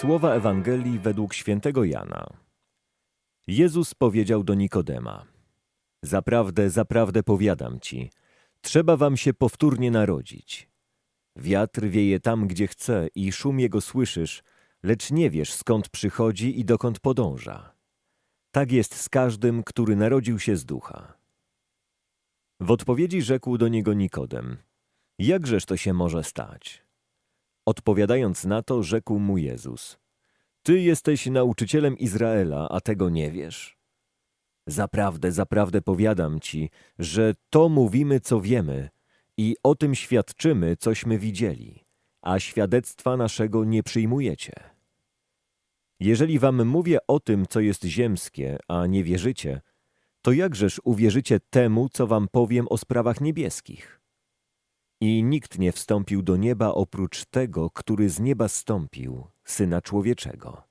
Słowa Ewangelii według świętego Jana. Jezus powiedział do Nikodema: Zaprawdę, zaprawdę powiadam ci, trzeba wam się powtórnie narodzić. Wiatr wieje tam, gdzie chce i szum jego słyszysz, lecz nie wiesz skąd przychodzi i dokąd podąża. Tak jest z każdym, który narodził się z ducha. W odpowiedzi rzekł do niego Nikodem: Jakżeż to się może stać? Odpowiadając na to, rzekł mu Jezus: Ty jesteś nauczycielem Izraela, a tego nie wiesz? Zaprawdę, zaprawdę powiadam ci, że to mówimy, co wiemy, i o tym świadczymy, cośmy widzieli, a świadectwa naszego nie przyjmujecie. Jeżeli wam mówię o tym, co jest ziemskie, a nie wierzycie, to jakżeż uwierzycie temu, co wam powiem o sprawach niebieskich? I nikt nie wstąpił do nieba oprócz tego, który z nieba stąpił, Syna Człowieczego.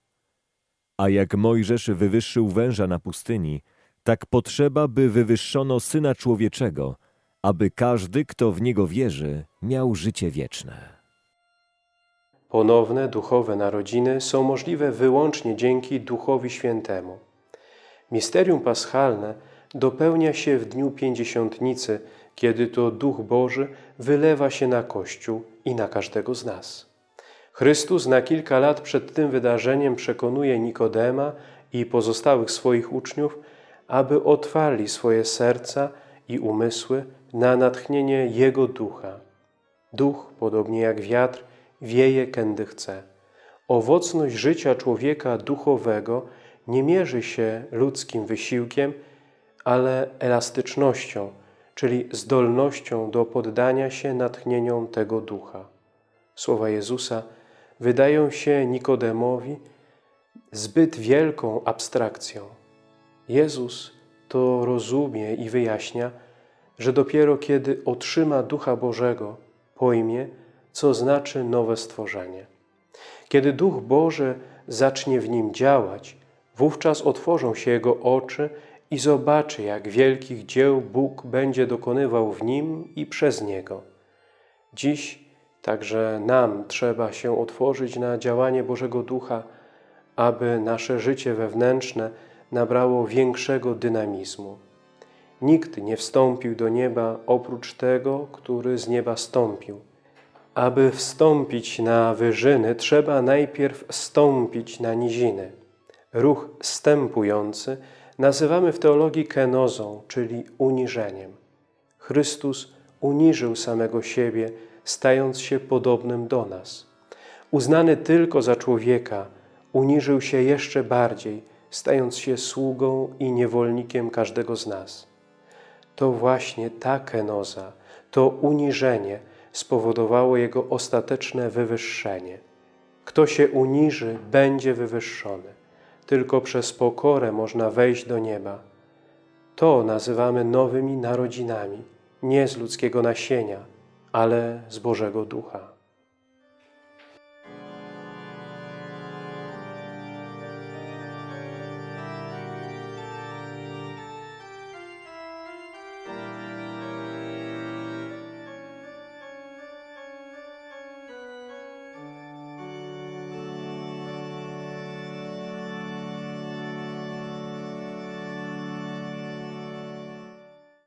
A jak Mojżesz wywyższył węża na pustyni, tak potrzeba, by wywyższono Syna Człowieczego, aby każdy, kto w Niego wierzy, miał życie wieczne. Ponowne duchowe narodziny są możliwe wyłącznie dzięki Duchowi Świętemu. Misterium paschalne dopełnia się w dniu Pięćdziesiątnicy, kiedy to Duch Boży wylewa się na Kościół i na każdego z nas. Chrystus na kilka lat przed tym wydarzeniem przekonuje Nikodema i pozostałych swoich uczniów, aby otwarli swoje serca i umysły na natchnienie Jego Ducha. Duch, podobnie jak wiatr, wieje kędy chce. Owocność życia człowieka duchowego nie mierzy się ludzkim wysiłkiem, ale elastycznością, czyli zdolnością do poddania się natchnieniom tego ducha. Słowa Jezusa wydają się Nikodemowi zbyt wielką abstrakcją. Jezus to rozumie i wyjaśnia, że dopiero kiedy otrzyma Ducha Bożego, pojmie, co znaczy nowe stworzenie. Kiedy Duch Boży zacznie w nim działać, wówczas otworzą się jego oczy i zobaczy, jak wielkich dzieł Bóg będzie dokonywał w nim i przez niego. Dziś także nam trzeba się otworzyć na działanie Bożego Ducha, aby nasze życie wewnętrzne nabrało większego dynamizmu. Nikt nie wstąpił do nieba oprócz tego, który z nieba stąpił. Aby wstąpić na wyżyny, trzeba najpierw stąpić na niziny. Ruch stępujący nazywamy w teologii kenozą, czyli uniżeniem. Chrystus uniżył samego siebie, stając się podobnym do nas. Uznany tylko za człowieka, uniżył się jeszcze bardziej, stając się sługą i niewolnikiem każdego z nas. To właśnie ta kenoza, to uniżenie spowodowało Jego ostateczne wywyższenie. Kto się uniży, będzie wywyższony. Tylko przez pokorę można wejść do nieba. To nazywamy nowymi narodzinami, nie z ludzkiego nasienia, ale z Bożego Ducha.